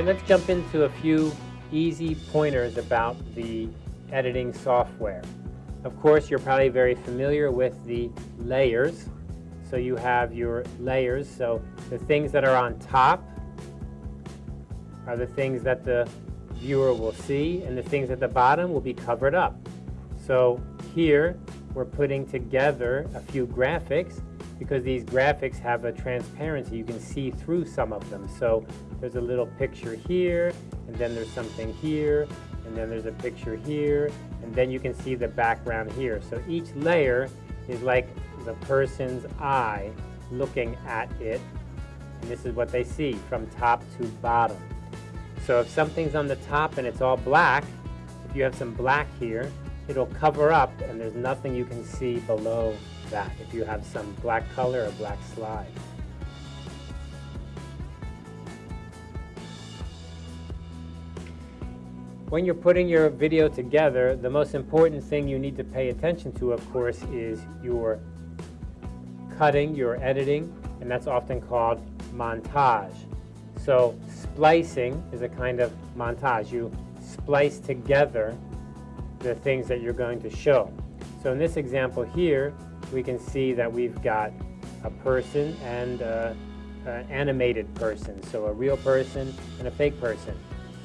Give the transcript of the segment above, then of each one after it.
right, let's jump into a few easy pointers about the editing software. Of course, you're probably very familiar with the layers. So you have your layers. So the things that are on top are the things that the viewer will see, and the things at the bottom will be covered up. So here, we're putting together a few graphics because these graphics have a transparency. You can see through some of them. So there's a little picture here, and then there's something here, and then there's a picture here, and then you can see the background here. So each layer is like the person's eye looking at it, and this is what they see from top to bottom. So if something's on the top and it's all black, if you have some black here, it'll cover up and there's nothing you can see below that if you have some black color or black slide. When you're putting your video together, the most important thing you need to pay attention to, of course, is your cutting, your editing, and that's often called montage. So splicing is a kind of montage. You splice together the things that you're going to show. So in this example here, we can see that we've got a person and uh, an animated person, so a real person and a fake person.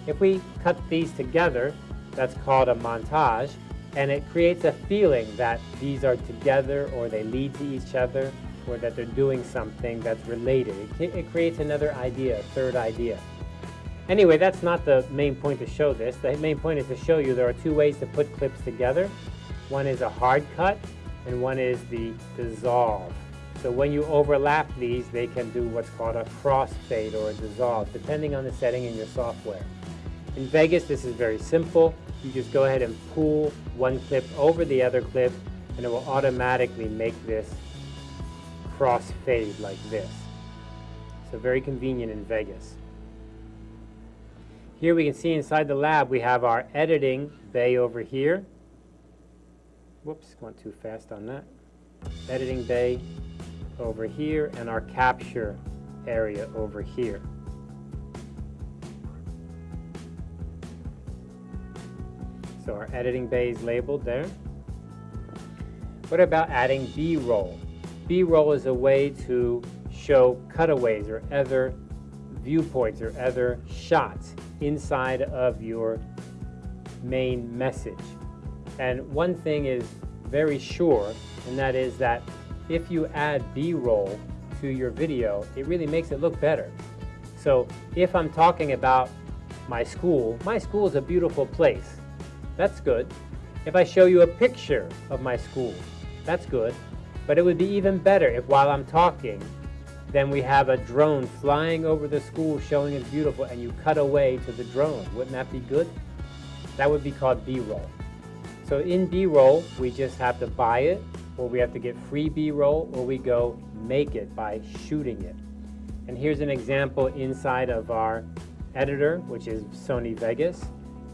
If we cut these together, that's called a montage, and it creates a feeling that these are together or they lead to each other or that they're doing something that's related. It, it creates another idea, a third idea. Anyway, that's not the main point to show this. The main point is to show you there are two ways to put clips together. One is a hard cut, and one is the dissolve. So when you overlap these, they can do what's called a crossfade or a dissolve, depending on the setting in your software. In Vegas, this is very simple. You just go ahead and pull one clip over the other clip, and it will automatically make this crossfade like this. So very convenient in Vegas. Here we can see inside the lab we have our editing bay over here. Whoops, went too fast on that. Editing bay over here and our capture area over here. So our editing bay is labeled there. What about adding B-roll? B-roll is a way to show cutaways or other viewpoints or other shots inside of your main message. And one thing is very sure, and that is that if you add B-roll to your video, it really makes it look better. So if I'm talking about my school, my school is a beautiful place. That's good. If I show you a picture of my school, that's good. But it would be even better if while I'm talking, then we have a drone flying over the school showing it's beautiful and you cut away to the drone. Wouldn't that be good? That would be called B-roll. So in B-roll, we just have to buy it, or we have to get free B-roll, or we go make it by shooting it. And here's an example inside of our editor, which is Sony Vegas.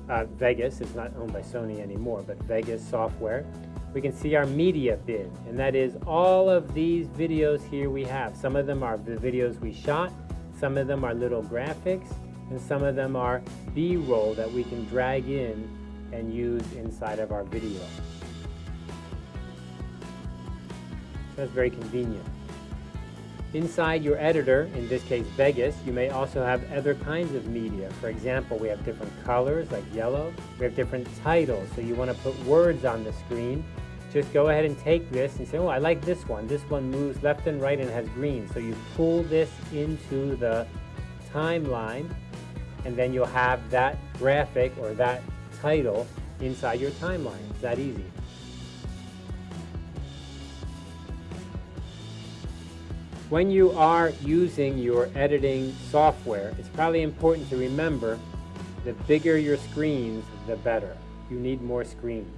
Uh, Vegas, it's not owned by Sony anymore, but Vegas software we can see our media bin, and that is all of these videos here we have. Some of them are the videos we shot, some of them are little graphics, and some of them are B-roll that we can drag in and use inside of our video. That's very convenient. Inside your editor, in this case Vegas, you may also have other kinds of media. For example, we have different colors like yellow. We have different titles, so you want to put words on the screen just go ahead and take this and say, oh, I like this one. This one moves left and right and has green. So you pull this into the timeline, and then you'll have that graphic or that title inside your timeline. It's that easy. When you are using your editing software, it's probably important to remember the bigger your screens, the better. You need more screens.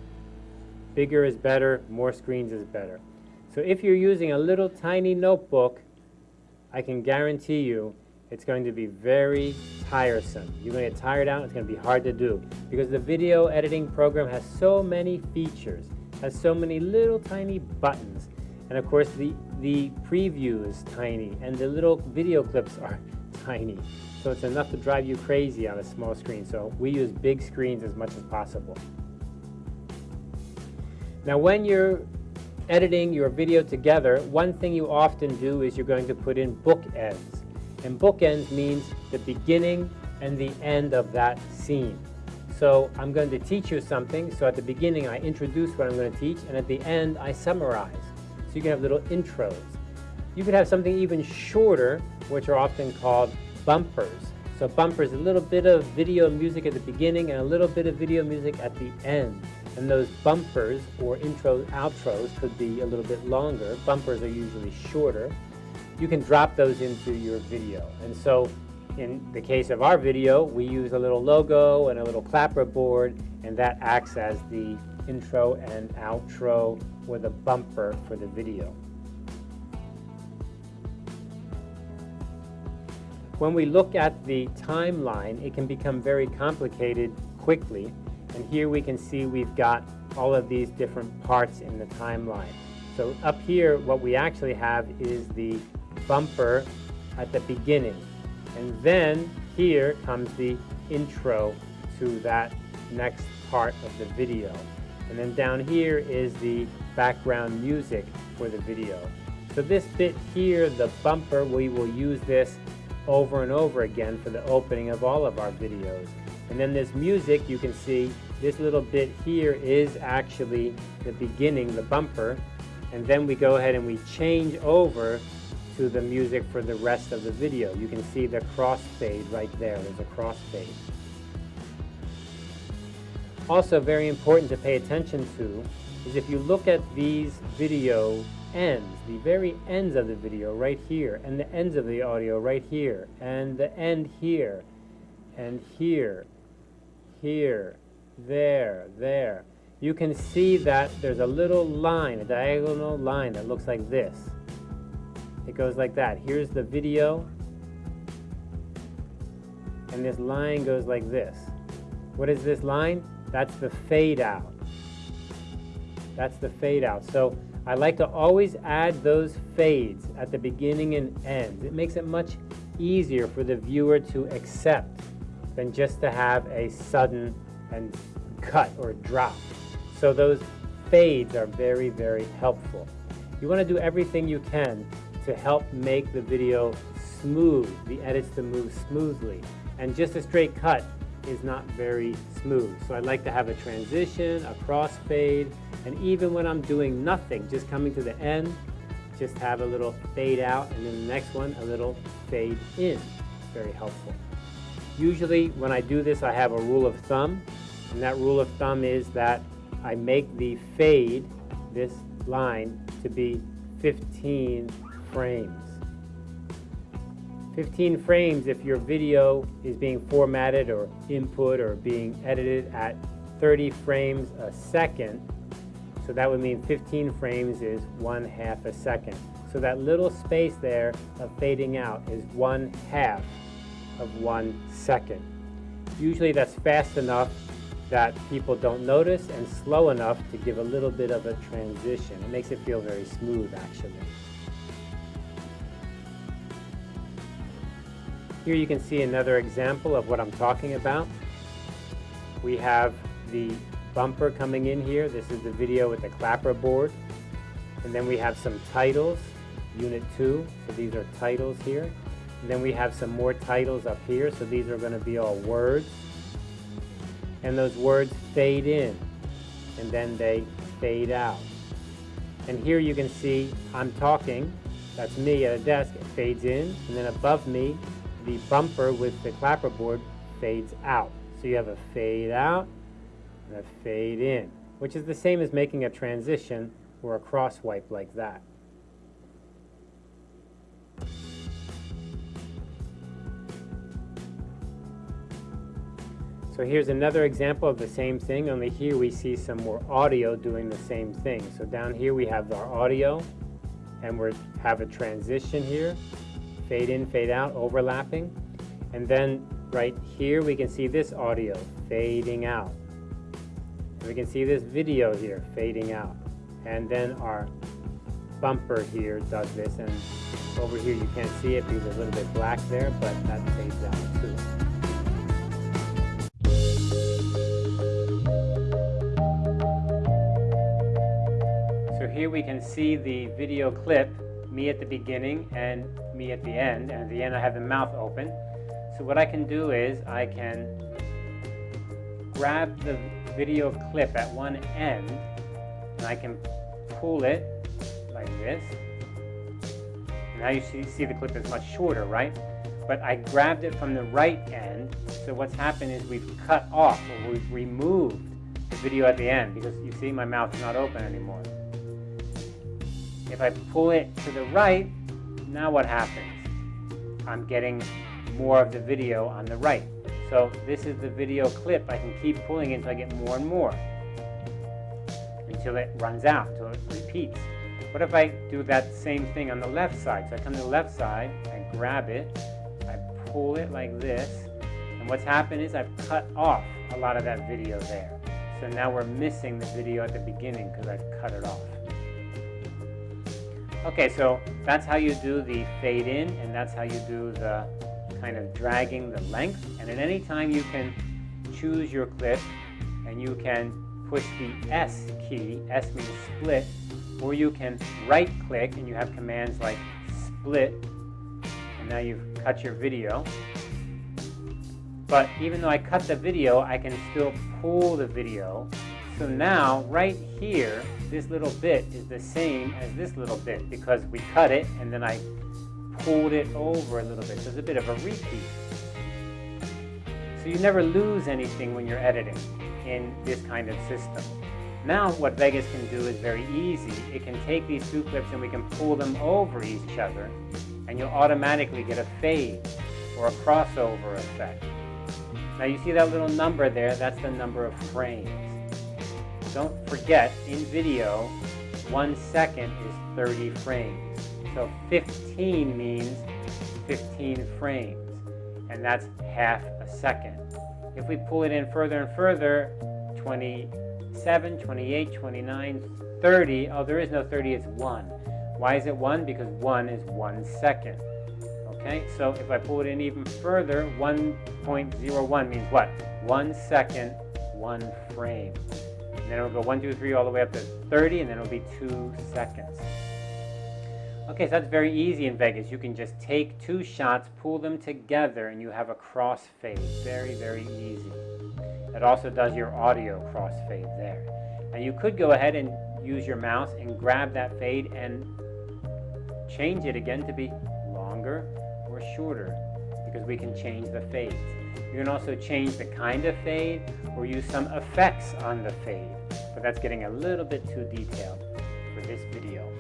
Bigger is better, more screens is better. So if you're using a little tiny notebook, I can guarantee you it's going to be very tiresome. You're going to get tired out, it's going to be hard to do. Because the video editing program has so many features, has so many little tiny buttons. And of course the, the preview is tiny, and the little video clips are tiny. So it's enough to drive you crazy on a small screen. So we use big screens as much as possible. Now when you're editing your video together, one thing you often do is you're going to put in bookends. And bookends means the beginning and the end of that scene. So I'm going to teach you something. So at the beginning, I introduce what I'm going to teach, and at the end, I summarize. So you can have little intros. You could have something even shorter, which are often called bumpers. So bumpers, a little bit of video music at the beginning and a little bit of video music at the end. And those bumpers or intros, outros could be a little bit longer. Bumpers are usually shorter. You can drop those into your video. And so in the case of our video, we use a little logo and a little clapper board, and that acts as the intro and outro or the bumper for the video. When we look at the timeline, it can become very complicated quickly. And here we can see we've got all of these different parts in the timeline. So up here, what we actually have is the bumper at the beginning. And then here comes the intro to that next part of the video. And then down here is the background music for the video. So this bit here, the bumper, we will use this over and over again for the opening of all of our videos. And then this music, you can see this little bit here is actually the beginning, the bumper. And then we go ahead and we change over to the music for the rest of the video. You can see the crossfade right there. There's a crossfade. Also very important to pay attention to is if you look at these video ends, the very ends of the video right here, and the ends of the audio right here, and the end here, and here, here, there, there. You can see that there's a little line, a diagonal line that looks like this. It goes like that. Here's the video, and this line goes like this. What is this line? That's the fade out. That's the fade out. So I like to always add those fades at the beginning and end. It makes it much easier for the viewer to accept than just to have a sudden and cut or drop. So those fades are very, very helpful. You want to do everything you can to help make the video smooth, the edits to move smoothly. And just a straight cut is not very smooth. So I like to have a transition, a crossfade, and even when I'm doing nothing, just coming to the end, just have a little fade out, and then the next one, a little fade in. Very helpful. Usually when I do this, I have a rule of thumb, and that rule of thumb is that I make the fade, this line, to be 15 frames. 15 frames if your video is being formatted or input or being edited at 30 frames a second. So that would mean 15 frames is one half a second. So that little space there of fading out is one half of one second. Usually that's fast enough that people don't notice and slow enough to give a little bit of a transition. It makes it feel very smooth actually. Here you can see another example of what I'm talking about. We have the bumper coming in here. This is the video with the clapper board. And then we have some titles, unit 2. So these are titles here. And then we have some more titles up here. So these are going to be all words. And those words fade in. And then they fade out. And here you can see I'm talking. That's me at a desk. It fades in. And then above me the bumper with the clapperboard fades out. So you have a fade out and a fade in, which is the same as making a transition or a cross wipe like that. So here's another example of the same thing, only here we see some more audio doing the same thing. So down here we have our audio, and we have a transition here fade in, fade out, overlapping. And then right here, we can see this audio fading out. And we can see this video here fading out. And then our bumper here does this, and over here you can't see it because there's a little bit black there, but that fades out too. So here we can see the video clip, me at the beginning and at the end, and at the end I have the mouth open. So what I can do is I can grab the video clip at one end and I can pull it like this. Now you see, see the clip is much shorter, right? But I grabbed it from the right end, so what's happened is we've cut off or we've removed the video at the end because you see my mouth is not open anymore. If I pull it to the right, now what happens? I'm getting more of the video on the right. So this is the video clip. I can keep pulling it until I get more and more. Until it runs out, until it repeats. What if I do that same thing on the left side? So I come to the left side, I grab it, I pull it like this, and what's happened is I've cut off a lot of that video there. So now we're missing the video at the beginning because I've cut it off. Okay, so that's how you do the fade in, and that's how you do the kind of dragging the length. And at any time you can choose your clip, and you can push the S key, S means split, or you can right click and you have commands like split, and now you've cut your video. But even though I cut the video, I can still pull the video so now, right here, this little bit is the same as this little bit because we cut it and then I pulled it over a little bit. So it's a bit of a repeat. So you never lose anything when you're editing in this kind of system. Now what Vegas can do is very easy. It can take these two clips and we can pull them over each other and you'll automatically get a fade or a crossover effect. Now you see that little number there, that's the number of frames don't forget, in video, one second is 30 frames. So 15 means 15 frames, and that's half a second. If we pull it in further and further, 27, 28, 29, 30, oh, there is no 30, it's 1. Why is it 1? Because 1 is 1 second. Okay, so if I pull it in even further, 1.01 means what? 1 second, 1 frame. And then it'll go 1, 2, 3, all the way up to 30, and then it'll be 2 seconds. Okay, so that's very easy in Vegas. You can just take two shots, pull them together, and you have a crossfade. Very, very easy. It also does your audio crossfade there. Now you could go ahead and use your mouse and grab that fade and change it again to be longer or shorter because we can change the fades. You can also change the kind of fade or use some effects on the fade, but that's getting a little bit too detailed for this video.